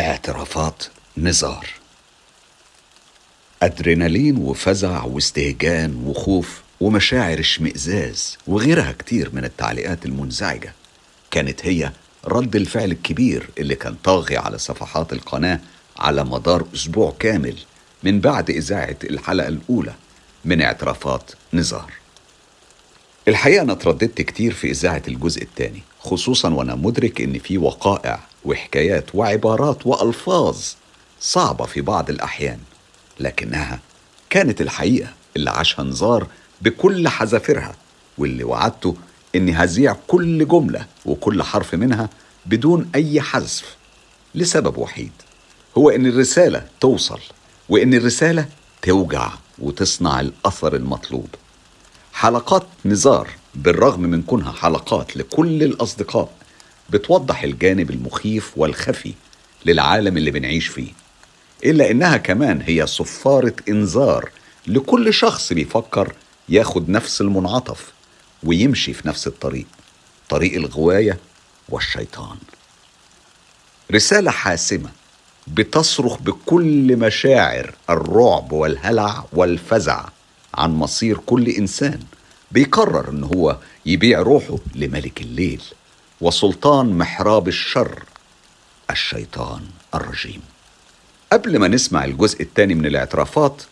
اعترافات نزار. أدرينالين وفزع واستهجان وخوف ومشاعر اشمئزاز وغيرها كتير من التعليقات المنزعجة. كانت هي رد الفعل الكبير اللي كان طاغي على صفحات القناة على مدار أسبوع كامل من بعد إذاعة الحلقة الأولى من اعترافات نزار. الحقيقة أنا اترددت كتير في إذاعة الجزء الثاني خصوصا وأنا مدرك إن في وقائع وحكايات وعبارات وألفاظ صعبة في بعض الأحيان لكنها كانت الحقيقة اللي عاشها نزار بكل حذافيرها واللي وعدته إني هذيع كل جملة وكل حرف منها بدون أي حذف لسبب وحيد هو إن الرسالة توصل وإن الرسالة توجع وتصنع الأثر المطلوب. حلقات نزار بالرغم من كونها حلقات لكل الأصدقاء بتوضح الجانب المخيف والخفي للعالم اللي بنعيش فيه إلا إنها كمان هي صفارة إنذار لكل شخص بيفكر ياخد نفس المنعطف ويمشي في نفس الطريق طريق الغواية والشيطان. رسالة حاسمة بتصرخ بكل مشاعر الرعب والهلع والفزع عن مصير كل إنسان بيقرر إن هو يبيع روحه لملك الليل. وسلطان محراب الشر الشيطان الرجيم. قبل ما نسمع الجزء الثاني من الاعترافات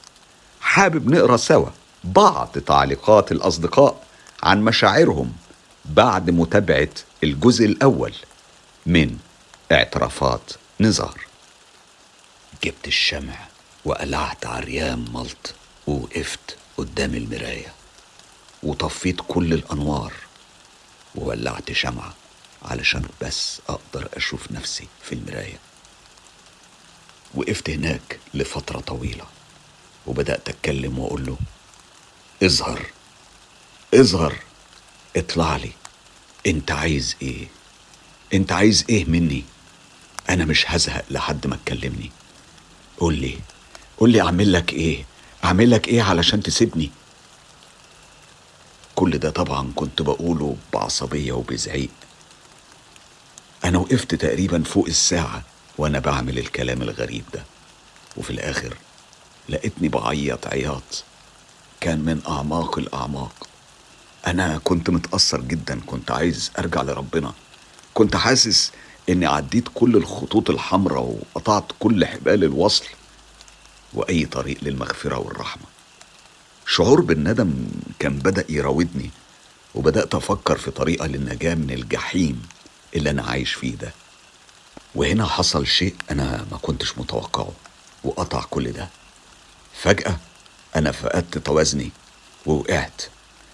حابب نقرأ سوا بعض تعليقات الأصدقاء عن مشاعرهم بعد متابعة الجزء الأول من اعترافات نزار. جبت الشمع وقلعت عريان ملط ووقفت قدام المراية وطفيت كل الأنوار وولعت شمعة علشان بس أقدر أشوف نفسي في المراية. وقفت هناك لفترة طويلة وبدأت أتكلم وأقول له إظهر إظهر اطلع لي. أنت عايز إيه؟ أنت عايز إيه مني؟ أنا مش هزهق لحد ما تكلمني. قول لي قول لي أعمل لك إيه؟ أعمل لك إيه علشان تسيبني؟ كل ده طبعا كنت بقوله بعصبية وبزعيق. أنا وقفت تقريبا فوق الساعة وأنا بعمل الكلام الغريب ده. وفي الآخر لقيتني بعيط عياط. كان من أعماق الأعماق. أنا كنت متأثر جدا كنت عايز أرجع لربنا. كنت حاسس إني عديت كل الخطوط الحمراء وقطعت كل حبال الوصل وأي طريق للمغفرة والرحمة. شعور بالندم كان بدأ يراودني وبدأت أفكر في طريقة للنجاة من الجحيم. اللي أنا عايش فيه ده. وهنا حصل شيء أنا ما كنتش متوقعه وقطع كل ده. فجأة أنا فقدت توازني ووقعت.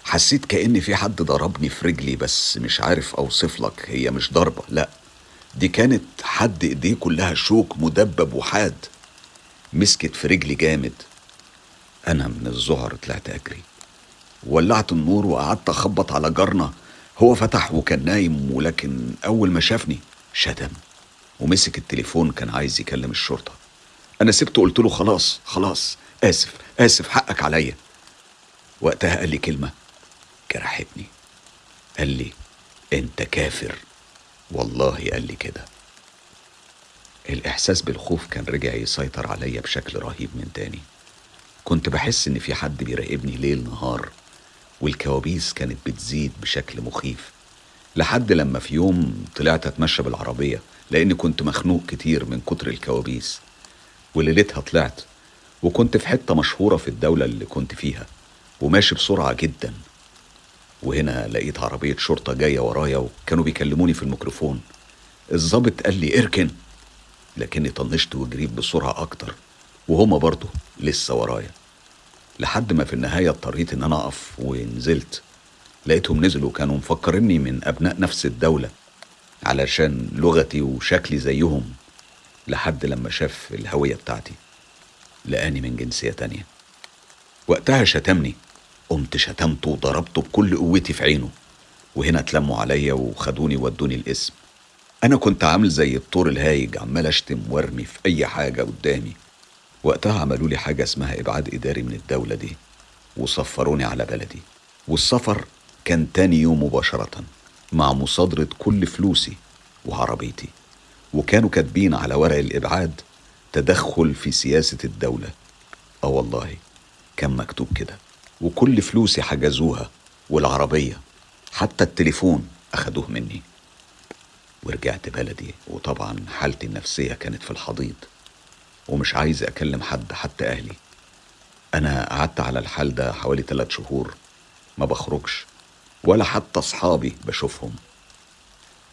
حسيت كأن في حد ضربني في رجلي بس مش عارف أوصف لك هي مش ضربة لأ. دي كانت حد إيديه كلها شوك مدبب وحاد. مسكت في رجلي جامد. أنا من الظهر طلعت أجري. ولعت النور وقعدت أخبط على جارنا. هو فتح وكان نايم ولكن أول ما شافني شتم ومسك التليفون كان عايز يكلم الشرطة. أنا سبته قلت له خلاص خلاص آسف آسف حقك عليا. وقتها قال لي كلمة جرحتني قال لي أنت كافر. والله قال لي كده. الإحساس بالخوف كان رجع يسيطر عليا بشكل رهيب من تاني. كنت بحس إن في حد بيراقبني ليل نهار. والكوابيس كانت بتزيد بشكل مخيف لحد لما في يوم طلعت أتمشى بالعربية لأني كنت مخنوق كتير من كتر الكوابيس وليلتها طلعت وكنت في حتة مشهورة في الدولة اللي كنت فيها وماشي بسرعة جدا وهنا لقيت عربية شرطة جاية ورايا وكانوا بيكلموني في الميكروفون. الظابط قال لي اركن لكني طنشت وجريت بسرعة أكتر وهما برضه لسه ورايا. لحد ما في النهاية اضطريت إن أنا أقف ونزلت. لقيتهم نزلوا كانوا مفكريني من أبناء نفس الدولة علشان لغتي وشكلي زيهم لحد لما شاف الهوية بتاعتي. لقاني من جنسية تانية. وقتها شتمني. قمت شتمته وضربته بكل قوتي في عينه. وهنا اتلموا عليا وخدوني ودوني القسم. أنا كنت عامل زي الطور الهايج عمال أشتم وأرمي في أي حاجة قدامي. وقتها عملوا لي حاجة اسمها إبعاد إداري من الدولة دي وسفروني على بلدي. والسفر كان تاني يوم مباشرة مع مصادرة كل فلوسي وعربيتي وكانوا كاتبين على ورق الإبعاد تدخل في سياسة الدولة. آه والله كان مكتوب كده. وكل فلوسي حجزوها والعربية حتى التليفون أخدوه مني. ورجعت بلدي وطبعا حالتي النفسية كانت في الحضيض. ومش عايز أكلم حد حتى أهلي. أنا قعدت على الحال ده حوالي ثلاث شهور ما بخرجش ولا حتى أصحابي بشوفهم.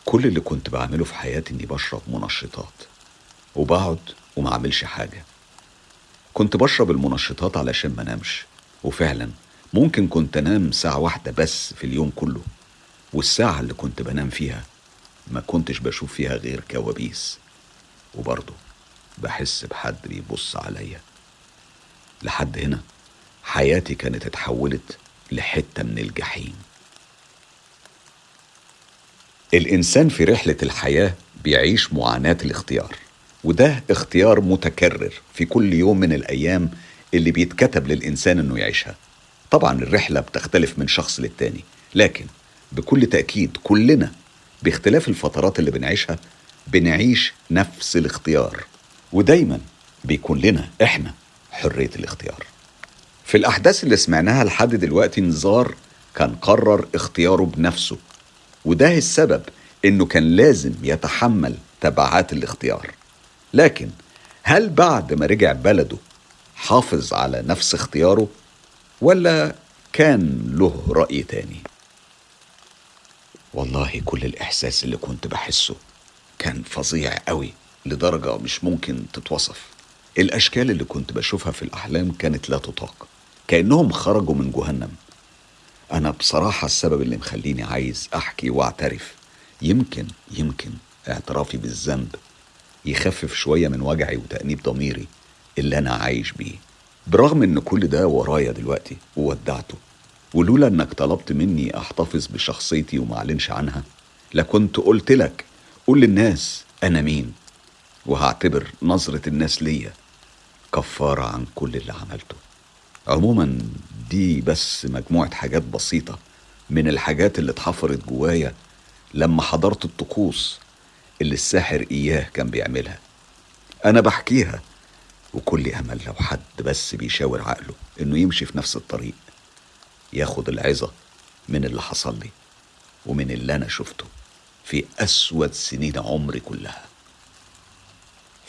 كل اللي كنت بعمله في حياتي إني بشرب منشطات وبقعد وما أعملش حاجة. كنت بشرب المنشطات علشان ما نامش وفعلا ممكن كنت أنام ساعة واحدة بس في اليوم كله. والساعة اللي كنت بنام فيها ما كنتش بشوف فيها غير كوابيس. وبرضه بحس بحد بيبص عليا. لحد هنا حياتي كانت اتحولت لحتة من الجحيم. الإنسان في رحلة الحياة بيعيش معاناة الاختيار وده اختيار متكرر في كل يوم من الأيام اللي بيتكتب للإنسان إنه يعيشها. طبعا الرحلة بتختلف من شخص للتاني لكن بكل تأكيد كلنا باختلاف الفترات اللي بنعيشها بنعيش نفس الاختيار. ودايما بيكون لنا إحنا حرية الاختيار. في الأحداث اللي سمعناها لحد دلوقتي نزار كان قرر اختياره بنفسه وده السبب إنه كان لازم يتحمل تبعات الاختيار. لكن هل بعد ما رجع بلده حافظ على نفس اختياره ولا كان له رأي تاني؟ والله كل الإحساس اللي كنت بحسه كان فظيع قوي. لدرجة مش ممكن تتوصف. الأشكال اللي كنت بشوفها في الأحلام كانت لا تطاق. كأنهم خرجوا من جهنم. أنا بصراحة السبب اللي مخليني عايز أحكي وأعترف. يمكن يمكن اعترافي بالذنب يخفف شوية من وجعي وتأنيب ضميري اللي أنا عايش بيه. برغم إن كل ده ورايا دلوقتي وودعته ولولا إنك طلبت مني أحتفظ بشخصيتي ومعلنش عنها لكنت قلت لك قول للناس أنا مين. وهعتبر نظرة الناس ليا كفارة عن كل اللي عملته. عموما دي بس مجموعة حاجات بسيطة من الحاجات اللي اتحفرت جوايا لما حضرت الطقوس اللي الساحر إياه كان بيعملها. أنا بحكيها وكل أمل لو حد بس بيشاور عقله إنه يمشي في نفس الطريق ياخد العظة من اللي حصل لي ومن اللي أنا شفته في أسود سنين عمري كلها.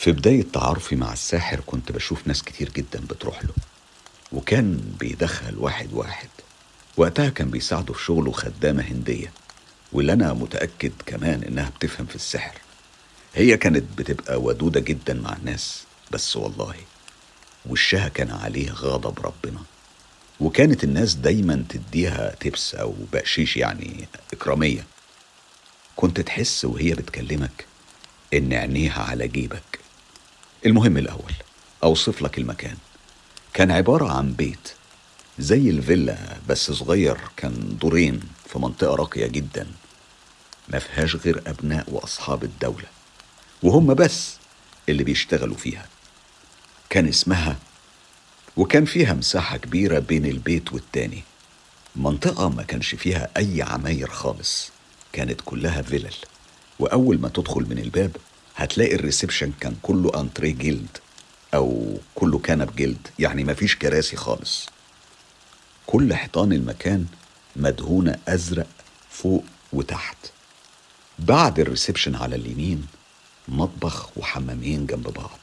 في بداية تعارفي مع الساحر كنت بشوف ناس كتير جدا بتروح له. وكان بيدخل واحد واحد. وقتها كان بيساعده في شغله خدامة هندية. واللي أنا متأكد كمان إنها بتفهم في السحر. هي كانت بتبقى ودودة جدا مع الناس. بس والله وشها كان عليه غضب ربنا. وكانت الناس دايما تديها تبس أو بقشيش يعني إكرامية. كنت تحس وهي بتكلمك إن عينيها على جيبك. المهم الأول أوصف لك المكان. كان عبارة عن بيت زي الفيلا بس صغير كان دورين في منطقة راقية جدا. ما فيهاش غير أبناء وأصحاب الدولة وهم بس اللي بيشتغلوا فيها. كان اسمها وكان فيها مساحة كبيرة بين البيت والتاني. منطقة ما كانش فيها أي عماير خالص كانت كلها فيلل. وأول ما تدخل من الباب هتلاقي الريسبشن كان كله أنتريه جلد أو كله كنب جلد يعني مفيش كراسي خالص. كل حيطان المكان مدهونة أزرق فوق وتحت. بعد الريسبشن على اليمين مطبخ وحمامين جنب بعض.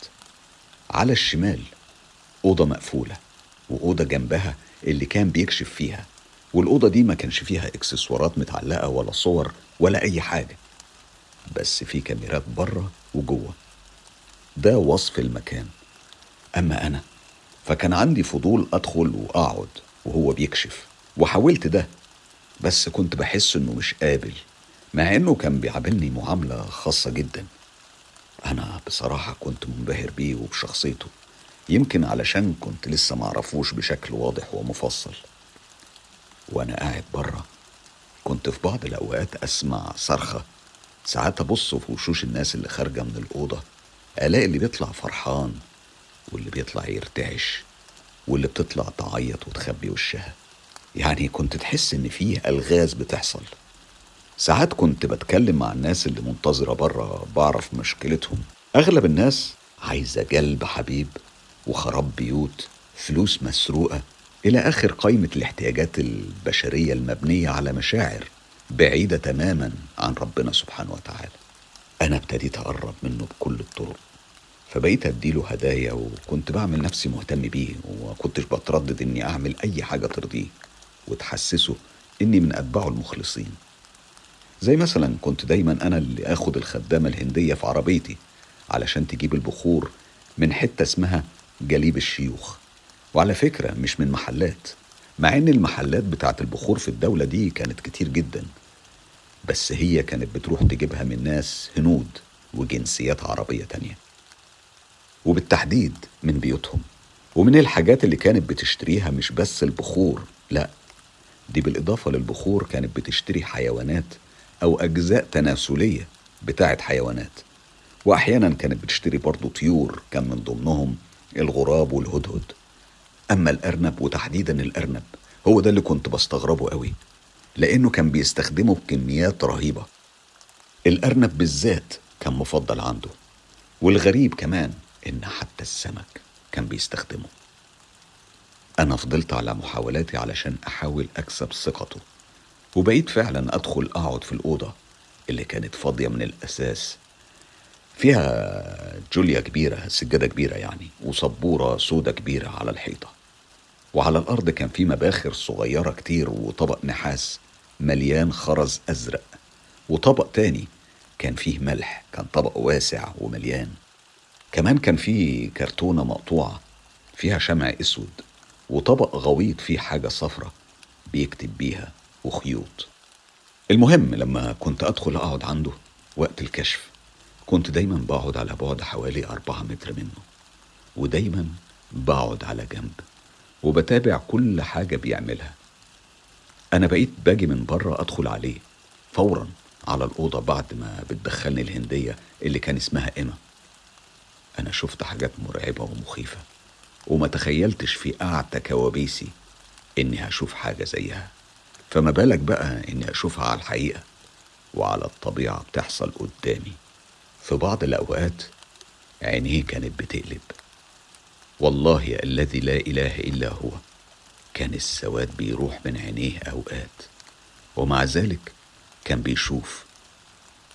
على الشمال أوضة مقفولة وأوضة جنبها اللي كان بيكشف فيها. والأوضة دي ما كانش فيها إكسسوارات متعلقة ولا صور ولا أي حاجة. بس في كاميرات بره وجوه. ده وصف المكان. أما أنا فكان عندي فضول أدخل وأقعد وهو بيكشف. وحاولت ده بس كنت بحس إنه مش قابل مع إنه كان بيعاملني معاملة خاصة جدا. أنا بصراحة كنت منبهر بيه وبشخصيته يمكن علشان كنت لسه معرفوش بشكل واضح ومفصل. وأنا قاعد بره كنت في بعض الأوقات أسمع صرخة ساعات أبص في وشوش الناس اللي خارجة من الأوضة ألاقي اللي بيطلع فرحان واللي بيطلع يرتعش واللي بتطلع تعيط وتخبي وشها. يعني كنت تحس إن فيه ألغاز بتحصل. ساعات كنت بتكلم مع الناس اللي منتظرة بره بعرف مشكلتهم. أغلب الناس عايزة قلب حبيب وخراب بيوت فلوس مسروقة إلى آخر قائمة الاحتياجات البشرية المبنية على مشاعر. بعيدة تماما عن ربنا سبحانه وتعالى. أنا ابتديت أقرب منه بكل الطرق. فبقيت أديله هدايا وكنت بعمل نفسي مهتم بيه وكنتش بتردد إني أعمل أي حاجة ترضيه وتحسسه إني من أتباعه المخلصين. زي مثلا كنت دايما أنا اللي آخد الخدامة الهندية في عربيتي علشان تجيب البخور من حتة اسمها جليب الشيوخ. وعلى فكرة مش من محلات. مع إن المحلات بتاعت البخور في الدولة دي كانت كتير جدا بس هي كانت بتروح تجيبها من ناس هنود وجنسيات عربية تانية. وبالتحديد من بيوتهم. ومن الحاجات اللي كانت بتشتريها مش بس البخور لا دي بالإضافة للبخور كانت بتشتري حيوانات أو أجزاء تناسلية بتاعت حيوانات. وأحيانا كانت بتشتري برضو طيور كان من ضمنهم الغراب والهدهد. أما الأرنب وتحديدا الأرنب هو ده اللي كنت بستغربه قوي لأنه كان بيستخدمه بكميات رهيبة. الأرنب بالذات كان مفضل عنده والغريب كمان إن حتى السمك كان بيستخدمه. أنا فضلت على محاولاتي علشان أحاول أكسب ثقته وبقيت فعلا أدخل أقعد في الأوضة اللي كانت فاضية من الأساس. فيها جوليا كبيرة سجادة كبيرة يعني وسبورة سودة كبيرة على الحيطة. وعلى الأرض كان في مباخر صغيرة كتير وطبق نحاس مليان خرز أزرق. وطبق تاني كان فيه ملح كان طبق واسع ومليان. كمان كان فيه كرتونة مقطوعة فيها شمع أسود وطبق غويط فيه حاجة صفرة بيكتب بيها وخيوط. المهم لما كنت أدخل أقعد عنده وقت الكشف كنت دايما بقعد على بعد حوالي أربعة متر منه ودايما بقعد على جنب. وبتابع كل حاجة بيعملها. أنا بقيت باجي من بره أدخل عليه فورا على الأوضة بعد ما بتدخلني الهندية اللي كان اسمها إيما. أنا شفت حاجات مرعبة ومخيفة وما تخيلتش في أعتى كوابيسي إني هشوف حاجة زيها. فما بالك بقى إني أشوفها على الحقيقة وعلى الطبيعة بتحصل قدامي. في بعض الأوقات عينيه كانت بتقلب. والله الذي لا إله إلا هو. كان السواد بيروح من عينيه أوقات ومع ذلك كان بيشوف.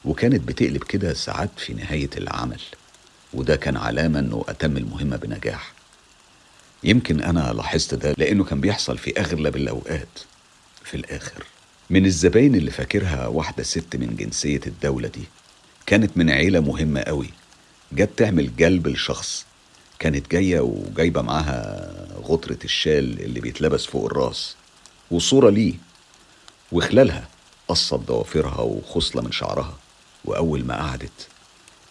وكانت بتقلب كده ساعات في نهاية العمل وده كان علامة إنه أتم المهمة بنجاح. يمكن أنا لاحظت ده لأنه كان بيحصل في أغلب الأوقات. في الآخر من الزباين اللي فاكرها واحدة ست من جنسية الدولة دي كانت من عيلة مهمة قوي جت تعمل جلب لشخص كانت جاية وجايبة معاها غطرة الشال اللي بيتلبس فوق الراس وصورة ليه وخلالها قصت ضوافرها وخصلة من شعرها وأول ما قعدت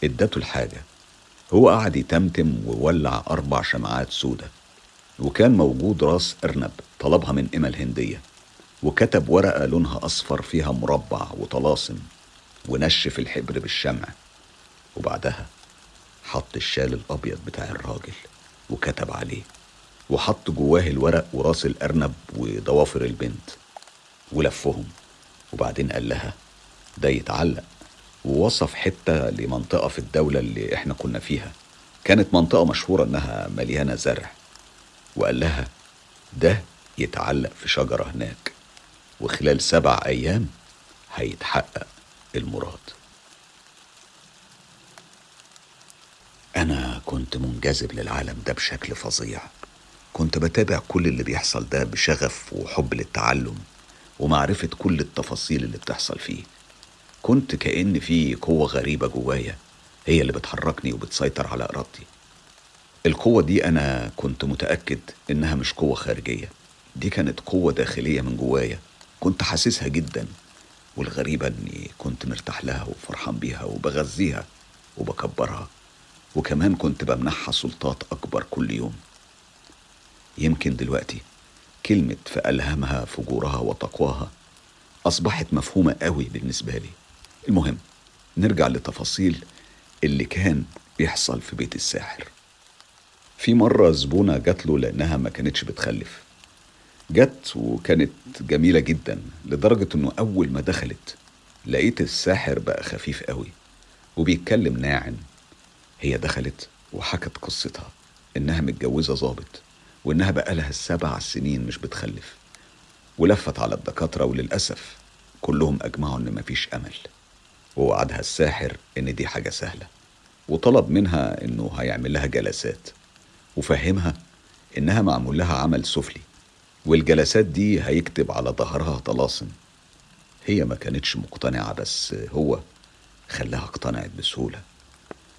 ادته الحاجة. هو قعد يتمتم وولع أربع شمعات سودة وكان موجود راس أرنب طلبها من إما الهندية وكتب ورقة لونها أصفر فيها مربع وطلاسم ونشف الحبر بالشمع. وبعدها حط الشال الأبيض بتاع الراجل وكتب عليه وحط جواه الورق وراس الأرنب وضوافر البنت ولفهم وبعدين قال لها ده يتعلق ووصف حتة لمنطقة في الدولة اللي إحنا كنا فيها. كانت منطقة مشهورة إنها مليانة زرع. وقال لها ده يتعلق في شجرة هناك وخلال سبع أيام هيتحقق المراد. أنا كنت منجذب للعالم ده بشكل فظيع. كنت بتابع كل اللي بيحصل ده بشغف وحب للتعلم ومعرفة كل التفاصيل اللي بتحصل فيه. كنت كأن في قوة غريبة جوايا هي اللي بتحركني وبتسيطر على إرادتي. القوة دي أنا كنت متأكد إنها مش قوة خارجية. دي كانت قوة داخلية من جوايا. كنت حاسسها جدا والغريبة إني كنت مرتاح لها وفرحان بيها وبغذيها وبكبرها. وكمان كنت بمنحها سلطات أكبر كل يوم. يمكن دلوقتي كلمة فألهمها فجورها وتقواها أصبحت مفهومة قوي بالنسبة لي. المهم نرجع لتفاصيل اللي كان بيحصل في بيت الساحر. في مرة زبونة جات له لأنها ما كانتش بتخلف. جت وكانت جميلة جدا لدرجة إنه أول ما دخلت لقيت الساحر بقى خفيف قوي وبيتكلم ناعم. هي دخلت وحكت قصتها إنها متجوزة ظابط وإنها بقالها سبع سنين مش بتخلف ولفت على الدكاترة وللأسف كلهم أجمعوا إن مفيش أمل ووعدها الساحر إن دي حاجة سهلة وطلب منها إنه هيعمل لها جلسات وفهمها إنها معمول لها عمل سفلي والجلسات دي هيكتب على ظهرها طلاسم. هي ما كانتش مقتنعة بس هو خلاها اقتنعت بسهولة.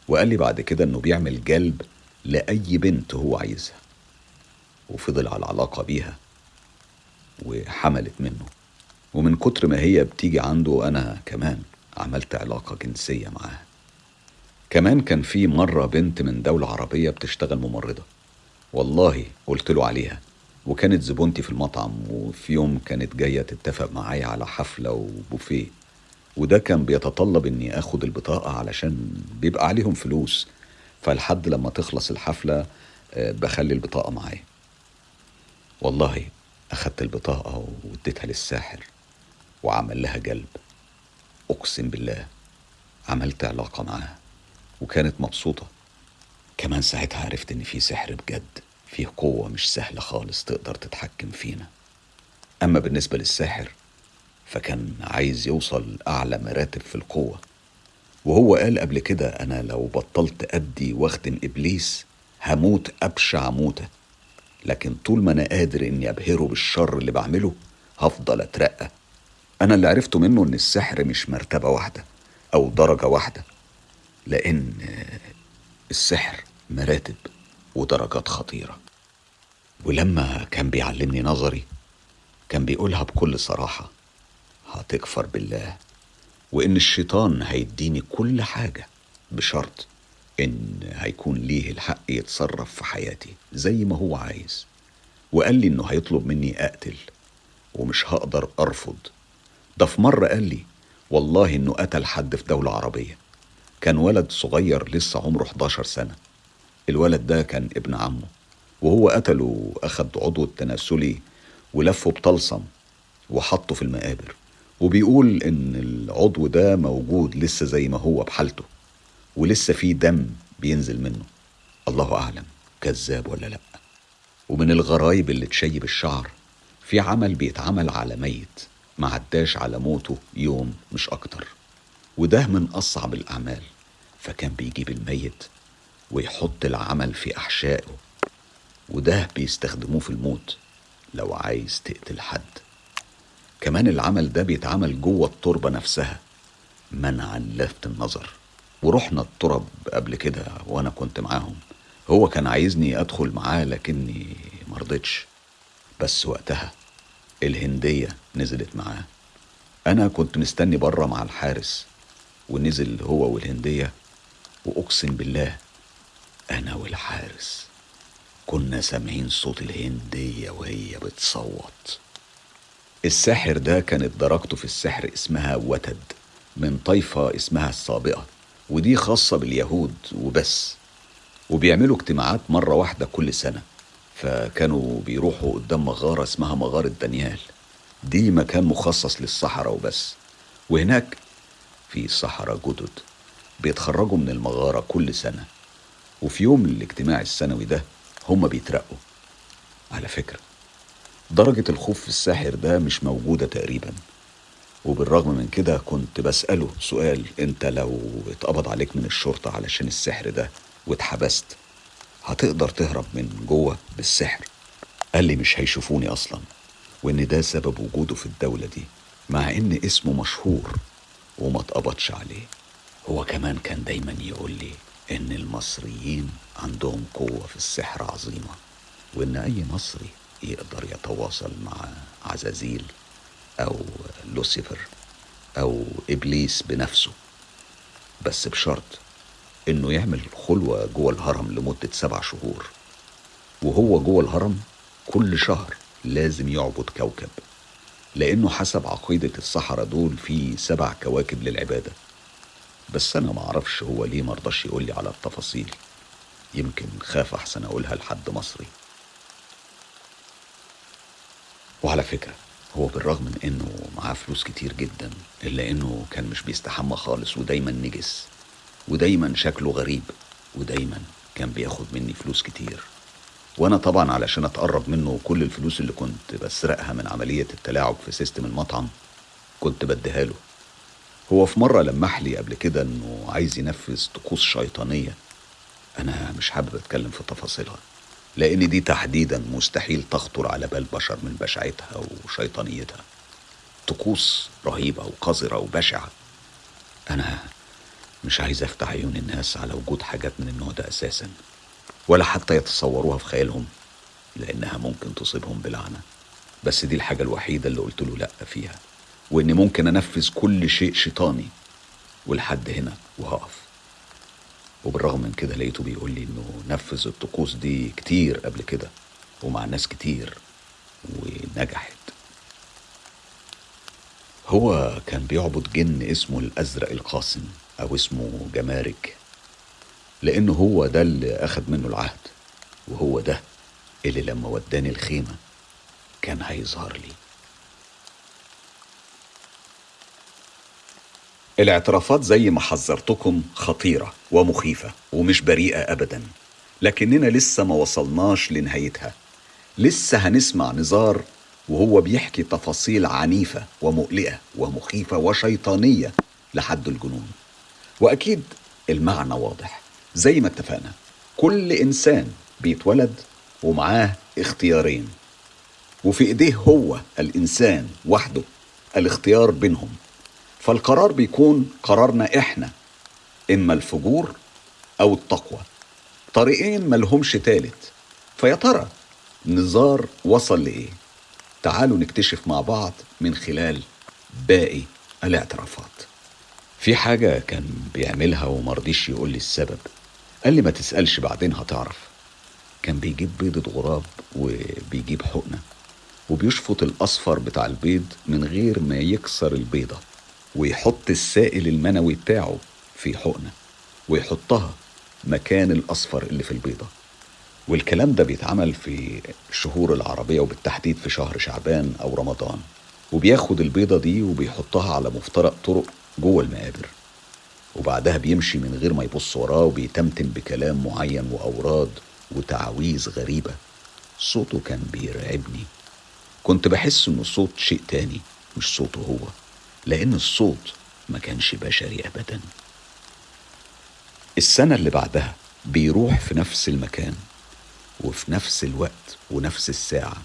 وقال لي بعد كده إنه بيعمل جلب لأي بنت هو عايزها وفضل على علاقة بيها وحملت منه. ومن كتر ما هي بتيجي عنده أنا كمان عملت علاقة جنسية معاها. كمان كان في مرة بنت من دولة عربية بتشتغل ممرضة. والله قلت له عليها وكانت زبونتي في المطعم وفي يوم كانت جاية تتفق معايا على حفلة وبوفيه. وده كان بيتطلب إني آخد البطاقة علشان بيبقى عليهم فلوس. فلحد لما تخلص الحفلة آه، بخلي البطاقة معايا. والله أخدت البطاقة واديتها للساحر وعمل لها جلب. أقسم بالله عملت علاقة معاها وكانت مبسوطة. كمان ساعتها عرفت إن في سحر بجد فيه قوة مش سهلة خالص تقدر تتحكم فينا. أما بالنسبة للساحر فكان عايز يوصل أعلى مراتب في القوة. وهو قال قبل كده أنا لو بطلت أدي واخدم إبليس هموت أبشع موتة. لكن طول ما أنا قادر إني أبهره بالشر اللي بعمله هفضل أترقى. أنا اللي عرفته منه إن السحر مش مرتبة واحدة أو درجة واحدة لأن السحر مراتب ودرجات خطيرة. ولما كان بيعلمني نظري كان بيقولها بكل صراحة. هتكفر بالله وإن الشيطان هيديني كل حاجة بشرط إن هيكون ليه الحق يتصرف في حياتي زي ما هو عايز. وقال لي إنه هيطلب مني أقتل ومش هقدر أرفض. ده في مرة قال لي والله إنه قتل حد في دولة عربية. كان ولد صغير لسه عمره 11 سنة. الولد ده كان ابن عمه وهو قتله وأخد عضو التناسلي ولفه بطلسم وحطه في المقابر. وبيقول إن العضو ده موجود لسه زي ما هو بحالته ولسه فيه دم بينزل منه. الله أعلم كذاب ولا لأ. ومن الغرايب اللي تشيب الشعر في عمل بيتعمل على ميت ما عداش على موته يوم مش أكتر. وده من أصعب الأعمال فكان بيجيب الميت ويحط العمل في أحشائه وده بيستخدموه في الموت لو عايز تقتل حد. كمان العمل ده بيتعمل جوه التربة نفسها منعا لفت النظر. ورحنا الترب قبل كده وأنا كنت معاهم. هو كان عايزني أدخل معاه لكني مرضتش بس وقتها الهندية نزلت معاه. أنا كنت مستني بره مع الحارس ونزل هو والهندية وأقسم بالله أنا والحارس كنا سامعين صوت الهندية وهي بتصوت. الساحر ده كانت درجته في السحر اسمها وتد من طائفة اسمها السابقة ودي خاصة باليهود وبس. وبيعملوا اجتماعات مرة واحدة كل سنة فكانوا بيروحوا قدام مغارة اسمها مغارة دانيال. دي مكان مخصص للصحراء وبس. وهناك في صحراء جدد بيتخرجوا من المغارة كل سنة. وفي يوم الاجتماع السنوي ده هما بيترقوا. على فكرة درجة الخوف في الساحر ده مش موجودة تقريبا. وبالرغم من كده كنت بسأله سؤال أنت لو اتقبض عليك من الشرطة علشان السحر ده واتحبست هتقدر تهرب من جوه بالسحر؟ قال لي مش هيشوفوني أصلا. وإن ده سبب وجوده في الدولة دي مع إن اسمه مشهور وما اتقبضش عليه. هو كمان كان دايما يقول لي إن المصريين عندهم قوة في السحر عظيمة وإن أي مصري يقدر يتواصل مع عزازيل أو لوسيفر أو إبليس بنفسه. بس بشرط إنه يعمل خلوة جوه الهرم لمدة سبع شهور. وهو جوه الهرم كل شهر لازم يعبد كوكب لأنه حسب عقيدة الصحراء دول في سبع كواكب للعبادة. بس أنا معرفش هو ليه مرضاش يقولي على التفاصيل. يمكن خاف أحسن أقولها لحد مصري. وعلى فكرة هو بالرغم من إنه معاه فلوس كتير جدا إلا إنه كان مش بيستحمى خالص ودايما نجس ودايما شكله غريب ودايما كان بياخد مني فلوس كتير. وأنا طبعا علشان أتقرب منه كل الفلوس اللي كنت بسرقها من عملية التلاعب في سيستم المطعم كنت بديها له. هو في مرة لمح لي قبل كده إنه عايز ينفذ طقوس شيطانية. أنا مش حابب أتكلم في تفاصيلها. لأن دي تحديدا مستحيل تخطر على بال بشر من بشاعتها وشيطانيتها. طقوس رهيبة وقذرة وبشعة. أنا مش عايز أفتح عيون الناس على وجود حاجات من النوع ده أساسا ولا حتى يتصوروها في خيالهم لأنها ممكن تصيبهم بلعنة. بس دي الحاجة الوحيدة اللي قلت له لأ فيها واني ممكن أنفذ كل شيء شيطاني ولحد هنا وهقف. وبالرغم من كده لقيته بيقول لي إنه نفذ الطقوس دي كتير قبل كده ومع ناس كتير ونجحت. هو كان بيعبد جن اسمه الأزرق القاسم أو اسمه جمارك لأنه هو ده اللي اخد منه العهد وهو ده اللي لما وداني الخيمة كان هيظهر لي. الاعترافات زي ما حذرتكم خطيرة ومخيفة ومش بريئة أبدا. لكننا لسه ما وصلناش لنهايتها. لسه هنسمع نزار وهو بيحكي تفاصيل عنيفة ومقلقة ومخيفة وشيطانية لحد الجنون. وأكيد المعنى واضح. زي ما اتفقنا كل إنسان بيتولد ومعاه اختيارين. وفي إيديه هو الإنسان وحده الاختيار بينهم. فالقرار بيكون قرارنا إحنا إما الفجور أو التقوى. طريقين ملهمش تالت. فيا ترى نزار وصل لإيه؟ تعالوا نكتشف مع بعض من خلال باقي الاعترافات. في حاجة كان بيعملها ومرضيش يقول لي السبب. قال لي ما تسألش بعدين هتعرف. كان بيجيب بيضة غراب وبيجيب حقنة وبيشفط الأصفر بتاع البيض من غير ما يكسر البيضة. ويحط السائل المنوي بتاعه في حقنة ويحطها مكان الأصفر اللي في البيضة. والكلام ده بيتعمل في الشهور العربية وبالتحديد في شهر شعبان أو رمضان. وبياخد البيضة دي وبيحطها على مفترق طرق جوه المقابر. وبعدها بيمشي من غير ما يبص وراه وبيتمتم بكلام معين وأوراد وتعويذ غريبة. صوته كان بيرعبني. كنت بحس إنه صوت شيء تاني مش صوته هو. لأن الصوت ما كانش بشري أبدا. السنة اللي بعدها بيروح في نفس المكان وفي نفس الوقت ونفس الساعة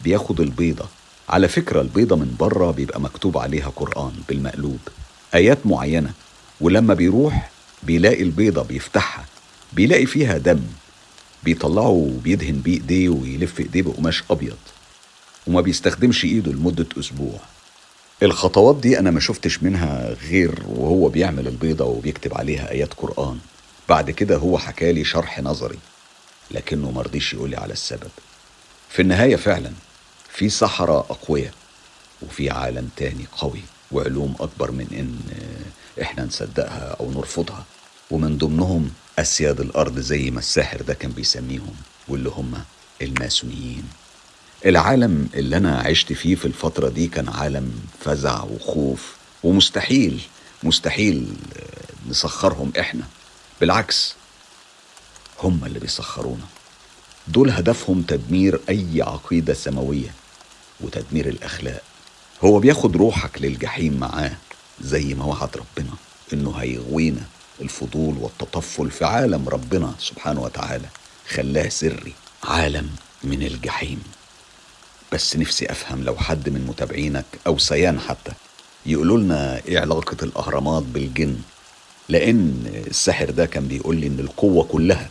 بياخد البيضة. على فكرة البيضة من بره بيبقى مكتوب عليها قرآن بالمقلوب. آيات معينة. ولما بيروح بيلاقي البيضة بيفتحها. بيلاقي فيها دم. بيطلعه وبيدهن بيه إيديه ويلف إيديه بقماش أبيض. وما بيستخدمش إيده لمدة أسبوع. الخطوات دي أنا ما شفتش منها غير وهو بيعمل البيضة وبيكتب عليها آيات قرآن. بعد كده هو حكالي شرح نظري لكنه مرضيش يقولي على السبب. في النهاية فعلا في سحرة أقوياء وفي عالم تاني قوي وعلوم أكبر من إن إحنا نصدقها أو نرفضها. ومن ضمنهم أسياد الأرض زي ما الساحر ده كان بيسميهم واللي هم الماسونيين. العالم اللي أنا عشت فيه في الفترة دي كان عالم فزع وخوف ومستحيل مستحيل نسخرهم إحنا. بالعكس هم اللي بيسخرونا. دول هدفهم تدمير أي عقيدة سماوية وتدمير الأخلاق. هو بياخد روحك للجحيم معاه زي ما وعد ربنا إنه هيغوينا الفضول والتطفل في عالم ربنا سبحانه وتعالى. خلاه سري عالم من الجحيم. بس نفسي أفهم لو حد من متابعينك أو سيان حتى يقولوا لنا إيه علاقة الأهرامات بالجن لأن الساحر ده كان بيقول لي إن القوة كلها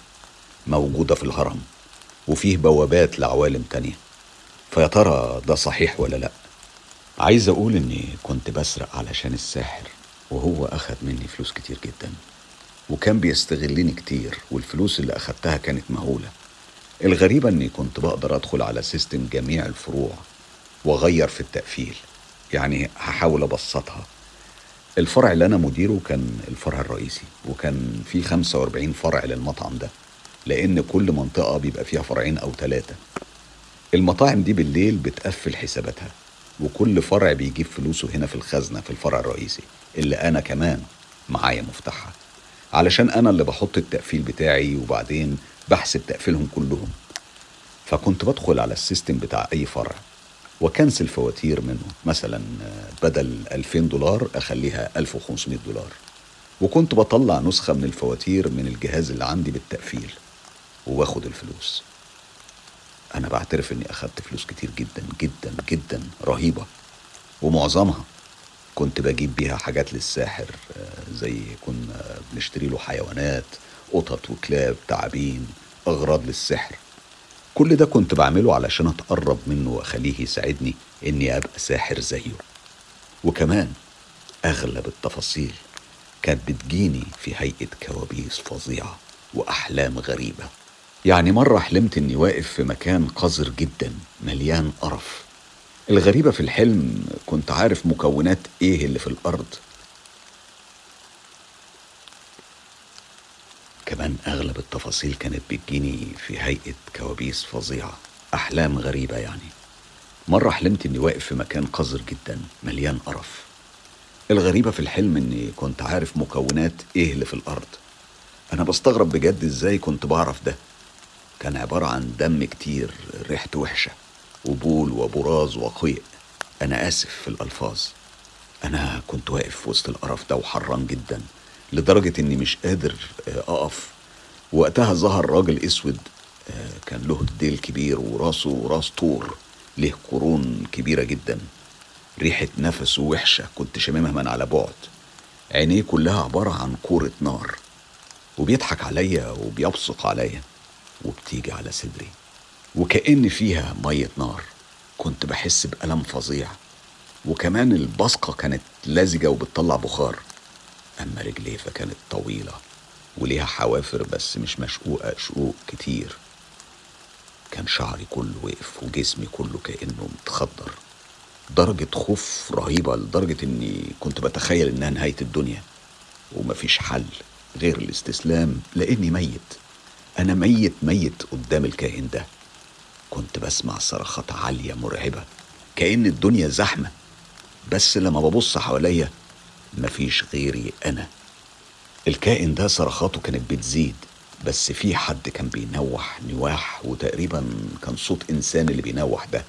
موجودة في الهرم وفيه بوابات لعوالم تانية. فيا ترى ده صحيح ولا لأ؟ عايز أقول إني كنت بسرق علشان الساحر وهو أخد مني فلوس كتير جدا وكان بيستغلني كتير والفلوس اللي أخدتها كانت مهولة. الغريبة إني كنت بقدر أدخل على سيستم جميع الفروع وأغير في التقفيل. يعني هحاول أبسطها. الفرع اللي أنا مديره كان الفرع الرئيسي وكان في 45 فرع للمطعم ده لأن كل منطقة بيبقى فيها فرعين أو ثلاثة المطاعم دي بالليل بتقفل حساباتها وكل فرع بيجيب فلوسه هنا في الخزنة في الفرع الرئيسي اللي أنا كمان معايا مفتاحها. علشان أنا اللي بحط التقفيل بتاعي وبعدين بحسب تقفيلهم كلهم. فكنت بدخل على ال system بتاع أي فرع وكنسل فواتير منه مثلا بدل 2000 دولار أخليها 1500 دولار. وكنت بطلع نسخة من الفواتير من الجهاز اللي عندي بالتقفيل وباخد الفلوس. أنا بعترف إني أخدت فلوس كتير جدا جدا جدا رهيبة. ومعظمها كنت بجيب بيها حاجات للساحر آه، زي كنا بنشتري له حيوانات قطط وكلاب تعابين أغراض للسحر. كل ده كنت بعمله علشان أتقرب منه وأخليه يساعدني إني أبقى ساحر زيه. وكمان أغلب التفاصيل كانت بتجيني في هيئة كوابيس فظيعة وأحلام غريبة. يعني مرة حلمت إني واقف في مكان قذر جدا مليان قرف. الغريبة في الحلم كنت عارف مكونات إيه اللي في الأرض. كمان أغلب التفاصيل كانت بتجيني في هيئة كوابيس فظيعة أحلام غريبة يعني. مرة حلمت إني واقف في مكان قذر جدا مليان قرف. الغريبة في الحلم إني كنت عارف مكونات إيه اللي في الأرض. أنا بستغرب بجد إزاي كنت بعرف ده. كان عبارة عن دم كتير ريحته وحشة وبول وبراز وقيء. أنا آسف في الألفاظ. أنا كنت واقف وسط القرف ده وحران جدا. لدرجة إني مش قادر آه، أقف. وقتها ظهر راجل أسود آه، كان له ديل كبير وراسه راس طور له قرون كبيرة جدا. ريحة نفسه وحشة كنت شاممها من على بعد. عينيه كلها عبارة عن كورة نار. وبيضحك عليا وبيبصق عليا وبتيجي على صدري. وكأن فيها مية نار. كنت بحس بألم فظيع. وكمان البصقة كانت لزجة وبتطلع بخار. أما رجليه فكانت طويلة وليها حوافر بس مش مشقوقة شقوق كتير. كان شعري كله وقف وجسمي كله كأنه متخدر درجة خوف رهيبة لدرجة إني كنت بتخيل إنها نهاية الدنيا. ومفيش حل غير الاستسلام لأني ميت. أنا ميت ميت قدام الكائن ده. كنت بسمع صرخات عالية مرعبة كأن الدنيا زحمة. بس لما ببص حواليا مفيش غيري أنا. الكائن ده صرخاته كانت بتزيد بس في حد كان بينوح نواح وتقريبا كان صوت إنسان اللي بينوح ده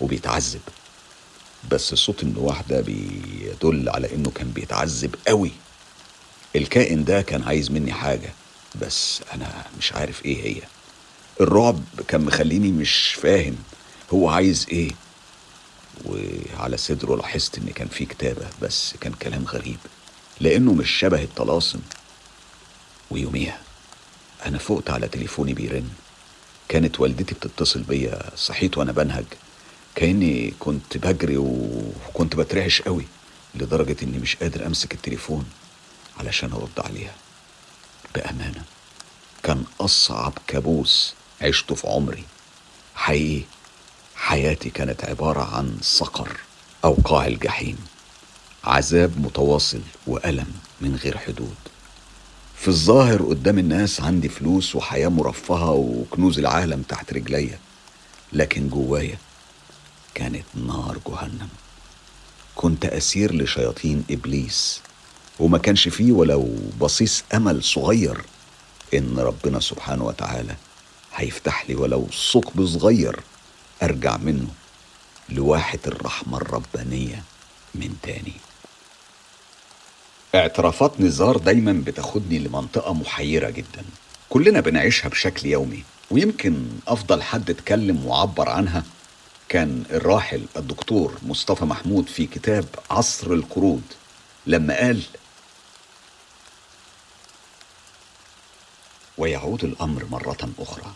وبيتعذب. بس صوت النواح ده بيدل على إنه كان بيتعذب قوي. الكائن ده كان عايز مني حاجة بس أنا مش عارف إيه هي. الرعب كان مخليني مش فاهم هو عايز إيه. وعلى صدره لاحظت إن كان في كتابة بس كان كلام غريب لأنه مش شبه الطلاسم. ويوميها أنا فقت على تليفوني بيرن. كانت والدتي بتتصل بيا صحيت وأنا بنهج. كأني كنت بجري وكنت بترعش قوي لدرجة إني مش قادر أمسك التليفون علشان أرد عليها. بأمانة كان أصعب كابوس عشته في عمري. حقيقي حياتي كانت عبارة عن صقر أو قاع الجحيم عذاب متواصل وألم من غير حدود. في الظاهر قدام الناس عندي فلوس وحياة مرفهة وكنوز العالم تحت رجليا لكن جوايا كانت نار جهنم. كنت أسير لشياطين إبليس وما كانش فيه ولو بصيص أمل صغير إن ربنا سبحانه وتعالى هيفتح لي ولو ثقب صغير أرجع منه لواحة الرحمة الربانية من تاني. اعترافات نزار دايما بتاخدني لمنطقة محيرة جدا. كلنا بنعيشها بشكل يومي ويمكن أفضل حد اتكلم وعبر عنها كان الراحل الدكتور مصطفى محمود في كتاب عصر القرود. لما قال ويعود الأمر مرة أخرى.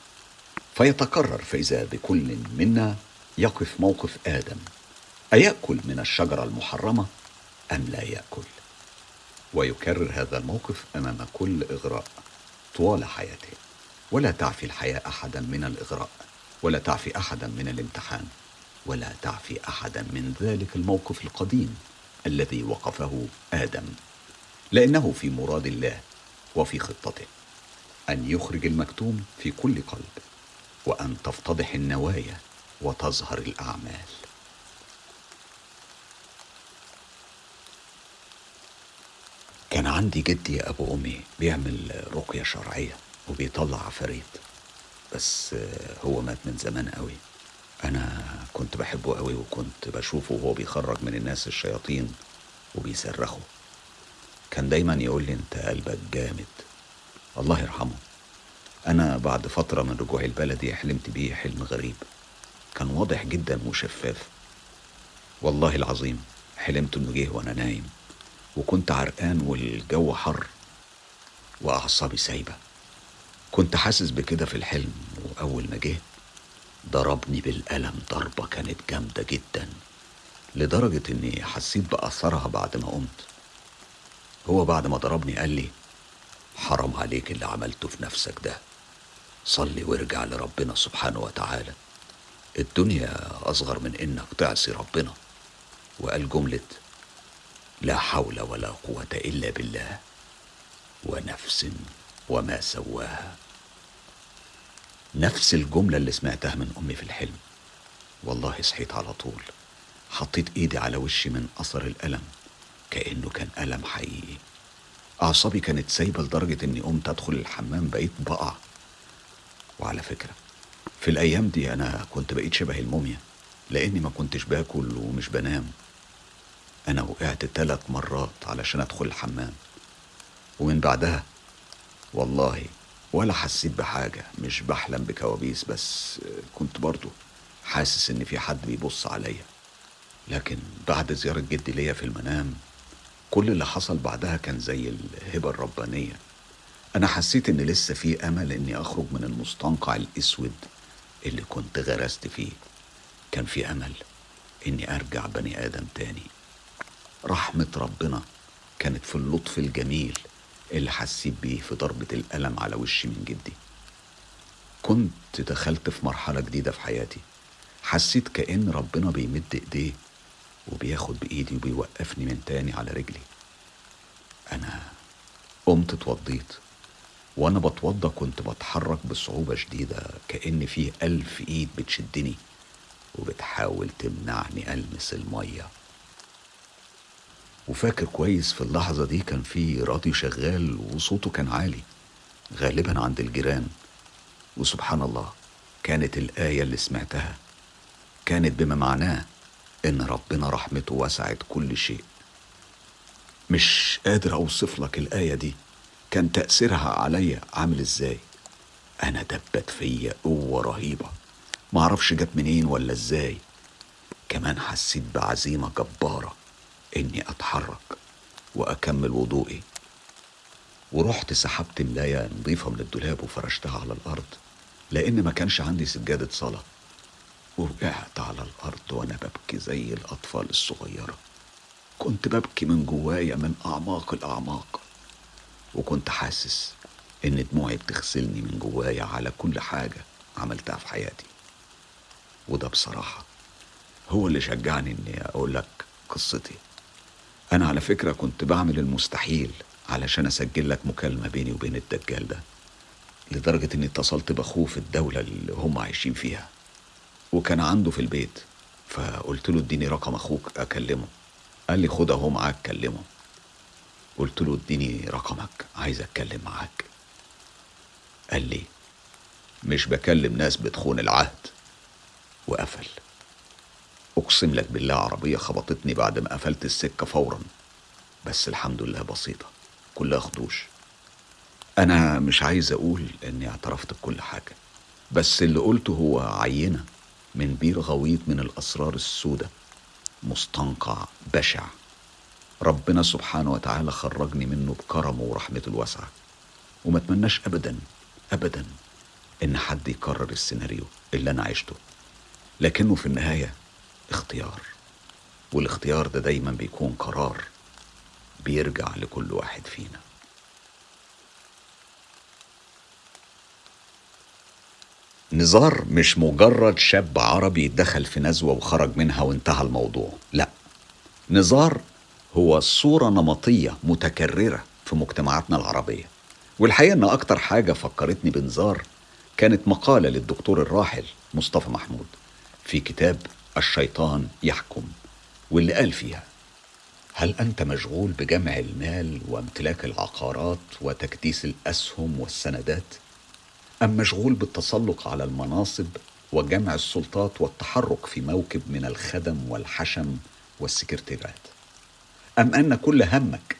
فيتكرر فاذا بكل منا يقف موقف آدم. أيأكل من الشجرة المحرمة أم لا يأكل؟ ويكرر هذا الموقف أمام كل إغراء طوال حياته. ولا تعفي الحياة أحدا من الإغراء ولا تعفي أحدا من الامتحان ولا تعفي أحدا من ذلك الموقف القديم الذي وقفه آدم. لأنه في مراد الله وفي خطته. أن يخرج المكتوم في كل قلب. وأن تفتضح النوايا وتظهر الأعمال. كان عندي جدي أبو أمي بيعمل رقية شرعية وبيطلع عفاريت بس هو مات من زمان قوي. أنا كنت بحبه قوي وكنت بشوفه وهو بيخرج من الناس الشياطين وبيصرخوا. كان دايما يقول لي أنت قلبك جامد. الله يرحمه. أنا بعد فترة من رجوعي البلدي حلمت بيه حلم غريب. كان واضح جدا وشفاف. والله العظيم حلمت إنه جه وأنا نايم وكنت عرقان والجو حر وأعصابي سايبة. كنت حاسس بكده في الحلم وأول ما جه ضربني بالقلم ضربة كانت جامدة جدا لدرجة إني حسيت بأثرها بعد ما قمت. هو بعد ما ضربني قال لي حرام عليك اللي عملته في نفسك ده. صلي وارجع لربنا سبحانه وتعالى. الدنيا أصغر من إنك تعصي ربنا. وقال جملة لا حول ولا قوة إلا بالله ونفس وما سواها. نفس الجملة اللي سمعتها من أمي في الحلم. والله صحيت على طول. حطيت إيدي على وشي من أثر الألم كأنه كان ألم حقيقي. أعصابي كانت سايبة لدرجة إني قمت أدخل الحمام بقيت بقع. وعلى فكرة في الأيام دي أنا كنت بقيت شبه الموميا لأني ما كنتش باكل ومش بنام. أنا وقعت ثلاث مرات علشان أدخل الحمام. ومن بعدها والله ولا حسيت بحاجة مش بحلم بكوابيس بس كنت برضو حاسس إن في حد بيبص عليا. لكن بعد زيارة جدي ليا في المنام كل اللي حصل بعدها كان زي الهبة الربانية. أنا حسيت إن لسه في أمل إني أخرج من المستنقع الأسود اللي كنت غرست فيه. كان في أمل إني أرجع بني آدم تاني. رحمة ربنا كانت في اللطف الجميل اللي حسيت بيه في ضربة الألم على وشي من جدي. كنت دخلت في مرحلة جديدة في حياتي. حسيت كأن ربنا بيمد إيديه وبياخد بإيدي وبيوقفني من تاني على رجلي. أنا قمت اتوضيت. وأنا بتوضى كنت بتحرك بصعوبة شديدة كأن فيه ألف إيد بتشدني وبتحاول تمنعني ألمس المية. وفاكر كويس في اللحظة دي كان في راديو شغال وصوته كان عالي غالبا عند الجيران. وسبحان الله كانت الآية اللي سمعتها كانت بما معناه إن ربنا رحمته وسعت كل شيء. مش قادر أوصف لك الآية دي. كان تأثيرها عليا عامل إزاي؟ أنا دبت فيا قوة رهيبة. معرفش جت منين ولا إزاي. كمان حسيت بعزيمة جبارة إني أتحرك وأكمل وضوئي. ورحت سحبت ملاية نظيفة من الدولاب وفرشتها على الأرض لأن ما كانش عندي سجادة صلاة. وقعت على الأرض وأنا ببكي زي الأطفال الصغيرة. كنت ببكي من جوايا من أعماق الأعماق. وكنت حاسس إن دموعي بتغسلني من جوايا على كل حاجة عملتها في حياتي. وده بصراحة هو اللي شجعني إني أقول لك قصتي. أنا على فكرة كنت بعمل المستحيل علشان أسجل لك مكالمة بيني وبين الدجال ده لدرجة إني اتصلت بأخوه في الدولة اللي هم عايشين فيها. وكان عنده في البيت فقلت له اديني رقم أخوك أكلمه. قال لي خد أهو معاك كلمه. قلت له اديني رقمك عايز أتكلم معاك. قال لي مش بكلم ناس بتخون العهد. وقفل. أقسم لك بالله عربية خبطتني بعد ما قفلت السكة فورا. بس الحمد لله بسيطة كلها خدوش. أنا مش عايز أقول إني اعترفت بكل حاجة بس اللي قلته هو عينة من بير غويط من الأسرار السوداء. مستنقع بشع. ربنا سبحانه وتعالى خرجني منه بكرمه ورحمته الواسعة. وما أتمناش أبدا أبدا إن حد يكرر السيناريو اللي أنا عشته. لكنه في النهاية اختيار. والاختيار ده دايما بيكون قرار بيرجع لكل واحد فينا. نزار مش مجرد شاب عربي دخل في نزوة وخرج منها وانتهى الموضوع. لا. نزار هو صورة نمطية متكررة في مجتمعاتنا العربية والحقيقة أن أكتر حاجة فكرتني بنزار كانت مقالة للدكتور الراحل مصطفى محمود في كتاب الشيطان يحكم واللي قال فيها هل أنت مشغول بجمع المال وامتلاك العقارات وتكديس الأسهم والسندات؟ أم مشغول بالتسلق على المناصب وجمع السلطات والتحرك في موكب من الخدم والحشم والسكرتيرات؟ أم أن كل همك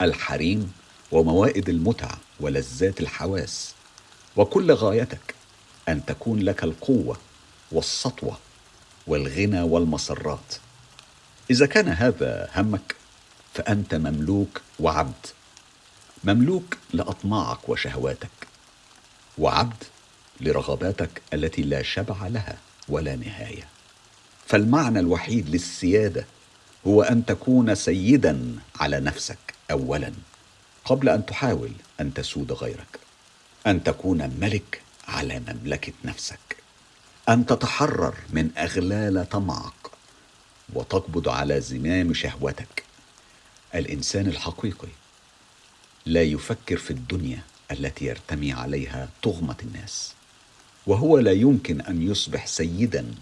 الحريم وموائد المتع ولذات الحواس وكل غايتك أن تكون لك القوة والسطوة والغنى والمسرات. إذا كان هذا همك فأنت مملوك وعبد مملوك لأطماعك وشهواتك وعبد لرغباتك التي لا شبع لها ولا نهاية. فالمعنى الوحيد للسيادة هو أن تكون سيدا على نفسك اولا قبل أن تحاول أن تسود غيرك أن تكون ملك على مملكة نفسك أن تتحرر من أغلال طمعك وتقبض على زمام شهوتك. الإنسان الحقيقي لا يفكر في الدنيا التي يرتمي عليها طغمه الناس وهو لا يمكن أن يصبح سيدا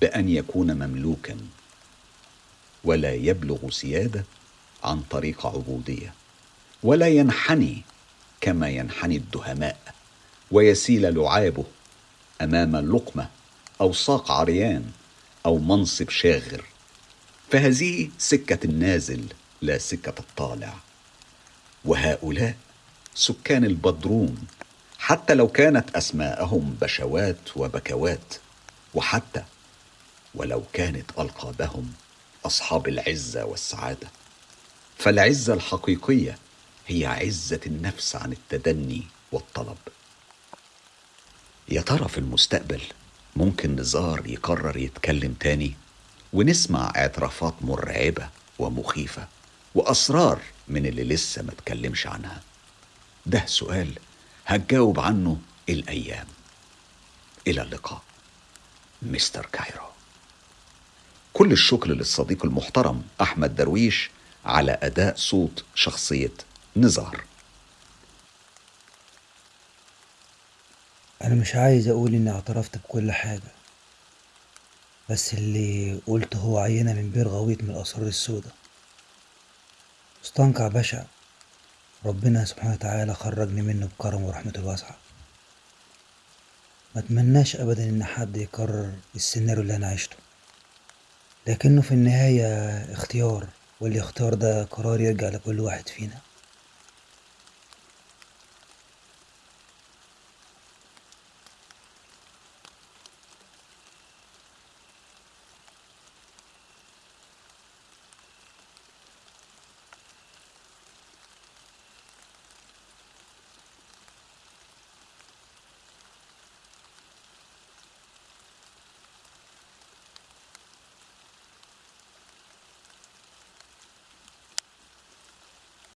بأن يكون مملوكا. ولا يبلغ سياده عن طريق عبودية ولا ينحني كما ينحني الدهماء ويسيل لعابه أمام لقمة أو ساق عريان أو منصب شاغر. فهذه سكة النازل لا سكة الطالع. وهؤلاء سكان البدروم حتى لو كانت أسماءهم بشوات وبكوات وحتى ولو كانت ألقابهم أصحاب العزة والسعادة. فالعزة الحقيقية هي عزة النفس عن التدني والطلب. يا ترى في المستقبل ممكن نزار يقرر يتكلم تاني ونسمع اعترافات مرعبة ومخيفة وأسرار من اللي لسه ما تكلمش عنها؟ ده سؤال هتجاوب عنه الأيام. إلى اللقاء مستر كايرو. كل الشكر للصديق المحترم أحمد درويش على أداء صوت شخصية نزار. أنا مش عايز أقول إني اعترفت بكل حاجة بس اللي قلته هو عينة من بير غويط من الأسرار السوداء. مستنقع بشع ربنا سبحانه وتعالى خرجني منه بكرم ورحمته الواسعة. ما أتمناش أبدا إن حد يكرر السيناريو اللي أنا عشته. لكنه في النهاية اختيار والاختيار ده قرار يرجع لكل واحد فينا.